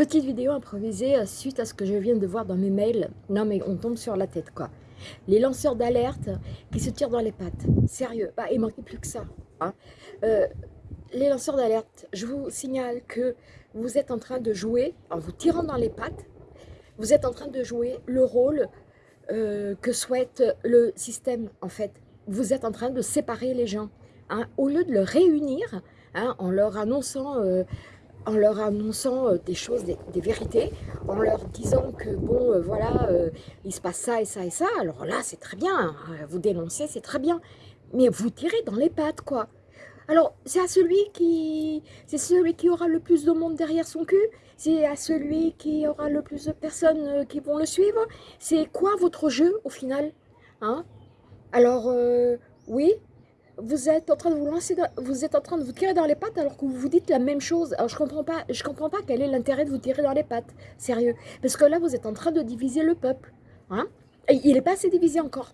Petite vidéo improvisée euh, suite à ce que je viens de voir dans mes mails. Non mais on tombe sur la tête quoi. Les lanceurs d'alerte qui se tirent dans les pattes. Sérieux, bah, il manquait plus que ça. Hein. Euh, les lanceurs d'alerte, je vous signale que vous êtes en train de jouer, en vous tirant dans les pattes, vous êtes en train de jouer le rôle euh, que souhaite le système en fait. Vous êtes en train de séparer les gens. Hein. Au lieu de le réunir, hein, en leur annonçant en leur annonçant euh, des choses, des, vérités, en leur disant que bon, euh, voilà, euh, il se passe ça et ça et ça, alors là, c'est très bien, hein, vous dénoncez, c'est très bien, mais vous tirez dans les pattes, quoi. Alors, c'est à celui qui c'est celui qui aura le plus de monde derrière son cul, c'est à celui qui aura le plus de personnes qui vont le suivre, c'est quoi votre jeu, au final hein? Alors, oui, vous êtes en train de vous lancer, vous êtes en train de vous tirer dans les pattes alors que vous vous dites la même chose. Alors je comprends pas, je comprends pas quel est l'intérêt de vous tirer dans les pattes, sérieux. Parce que là vous êtes en train de diviser le peuple, hein? Il n'est pas assez divisé encore.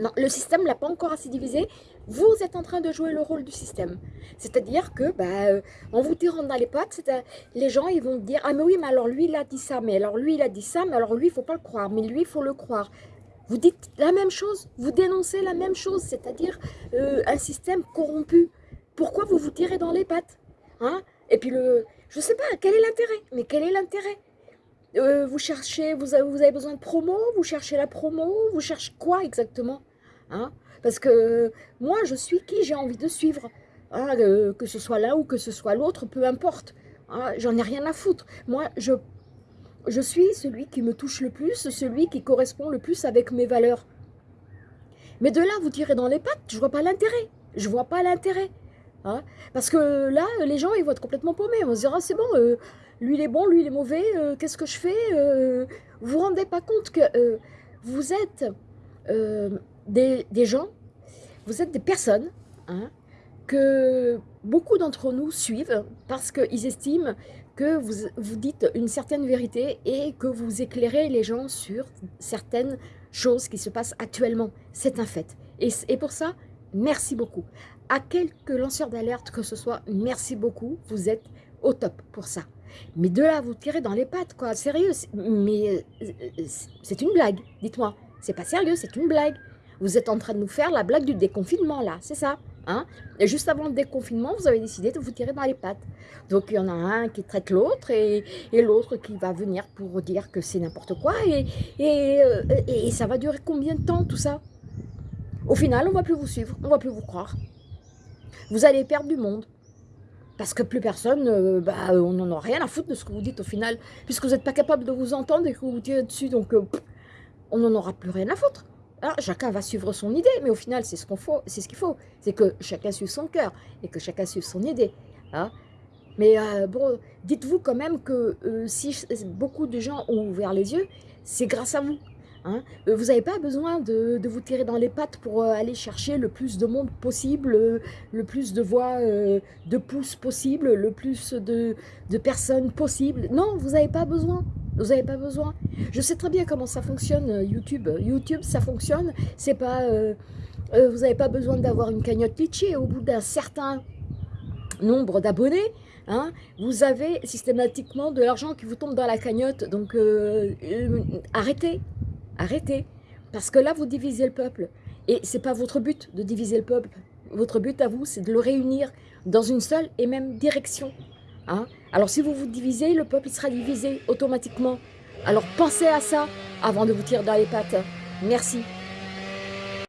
Non, le système l'a pas encore assez divisé. Vous êtes en train de jouer le rôle du système. C'est-à-dire que, bah, euh, en vous tirant dans les pattes, les gens ils vont dire ah mais oui mais alors lui il a dit ça, mais alors lui il a dit ça, mais alors lui il faut pas le croire, mais lui il faut le croire. Vous dites la même chose, vous dénoncez la même chose, c'est-à-dire euh, un système corrompu. Pourquoi vous vous tirez dans les pattes hein? Et puis, le, je ne sais pas, quel est l'intérêt? Mais quel est l'intérêt? Euh, Vous cherchez, vous avez, besoin de promo Vous cherchez la promo Vous cherchez quoi exactement hein? Parce que moi, je suis qui j'ai envie de suivre hein, euh, Que ce soit l'un ou que ce soit l'autre, peu importe. Hein, j'en ai rien à foutre. Moi, je je suis celui qui me touche le plus, celui qui correspond le plus avec mes valeurs. Mais de là, vous tirez dans les pattes, je vois pas l'intérêt. Je vois pas l'intérêt. Hein. Parce que là, les gens, ils vont être complètement paumés. On se dira, c'est bon, euh, lui il est bon, lui il est mauvais, euh, qu'est-ce que je fais euh, Vous vous rendez pas compte que vous êtes des, gens, vous êtes des personnes hein, que beaucoup d'entre nous suivent parce qu'ils estiment que vous, vous dites une certaine vérité et que vous éclairez les gens sur certaines choses qui se passent actuellement. C'est un fait. Et, et pour ça, merci beaucoup. À quelques lanceurs d'alerte que ce soit, merci beaucoup. Vous êtes au top pour ça. Mais de là, vous tirez dans les pattes, quoi. Sérieux, mais euh, c'est une blague, dites-moi. C'est pas sérieux, c'est une blague. Vous êtes en train de nous faire la blague du déconfinement, là, c'est ça? Hein et juste avant le déconfinement, vous avez décidé de vous tirer dans les pattes. Donc il y en a un qui traite l'autre et, l'autre qui va venir pour dire que c'est n'importe quoi. Et, euh, et, ça va durer combien de temps tout ça? Au final, on ne va plus vous suivre, on ne va plus vous croire. Vous allez perdre du monde. Parce que plus personne, euh, bah, on n'en a rien à foutre de ce que vous dites au final. Puisque vous n'êtes pas capable de vous entendre et que vous vous tirez dessus, donc euh, on n'en aura plus rien à foutre. Alors, chacun va suivre son idée, mais au final, c'est ce qu'il faut. C'est ce qu'il faut. C'est que chacun suive son cœur et que chacun suive son idée. Hein. Mais euh, bon, dites-vous quand même que euh, si beaucoup de gens ont ouvert les yeux, c'est grâce à vous. Hein. Euh, vous n'avez pas besoin de, vous tirer dans les pattes pour aller chercher le plus de monde possible, le plus de voix, de pouces possible, le plus de, de personnes possible. Non, vous n'avez pas besoin. Vous n'avez pas besoin. Je sais très bien comment ça fonctionne, euh, YouTube. YouTube, ça fonctionne. C'est pas, euh, euh, vous n'avez pas besoin d'avoir une cagnotte Litchi. Au bout d'un certain nombre d'abonnés, hein, vous avez systématiquement de l'argent qui vous tombe dans la cagnotte. Donc, arrêtez. Arrêtez. Parce que là, vous divisez le peuple. Et ce n'est pas votre but de diviser le peuple. Votre but à vous, c'est de le réunir dans une seule et même direction. Hein? Alors si vous vous divisez, le peuple sera divisé automatiquement. Alors pensez à ça avant de vous tirer dans les pattes. Merci.